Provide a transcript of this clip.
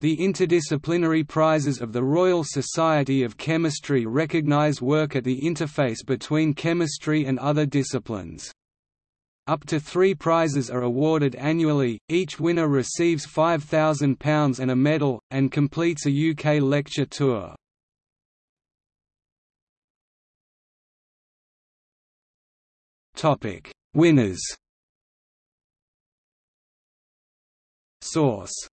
The interdisciplinary prizes of the Royal Society of Chemistry recognise work at the interface between chemistry and other disciplines. Up to three prizes are awarded annually, each winner receives £5,000 and a medal, and completes a UK lecture tour. Winners Source